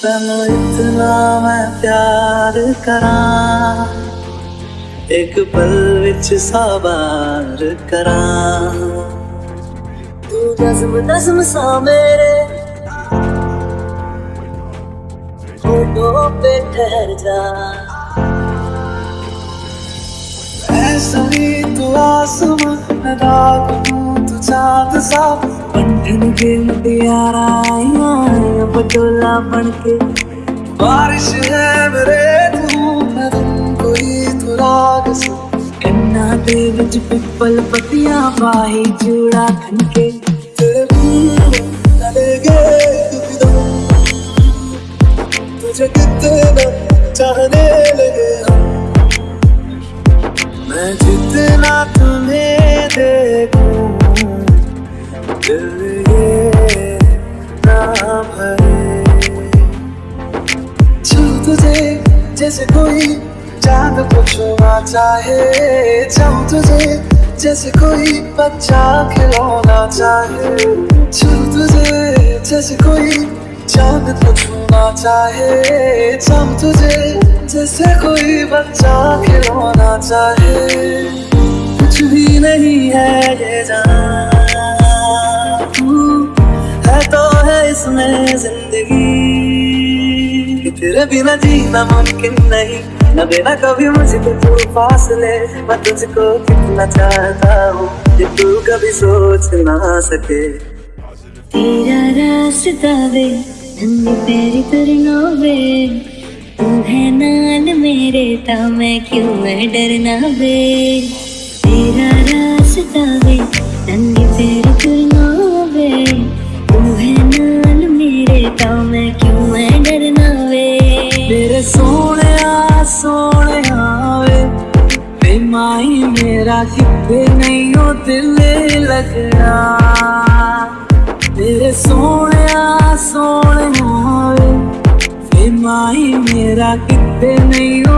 तेन इतना मैं प्यार करा, एक पल विच साबार करा। तू नज्म नज्म सा मेरे, होठों पे ठहर जा। ऐसा ही तू आसमां मैं हूँ, तू चाँद सा। बंधन के मुटियारा पटोला बन के बारिश है मेरे तू कन्ना दे विच पिपल पतियाँ बाही चूड़ा खनके। तेरे लेगे तुझे कितना चाहने लगे मैं जितना तुम्हें देखूँ दिल जैसे कोई चाँद को छूना चाहे चाहूँ तुझे जैसे कोई बच्चा खिलौना चाहे छू तुझे जैसे कोई चाँद को छूना चाहे चाहूँ तुझे जैसे कोई बच्चा खिलौना चाहे कुछ भी नहीं है ये जान है तो है इसमें ज़िंदगी। तेरे बिना जीना मुमकिन नहीं। न देना कभी मुझको तू फासले। मैं तुझको कितना चाहता हूँ, कि तू कभी सोच ना सके। तेरा रास्ता वे नंगे पैरी तू है नाल मेरे ता मैं क्यों मैं डरना वे? तेरा रास्ता वे नंगे पैरी मेरे सोने सोने वे वे माई मेरा कितने नहीं हो दिल लगना मेरे सोने सोने वे वे माई मेरा कितने नहीं हो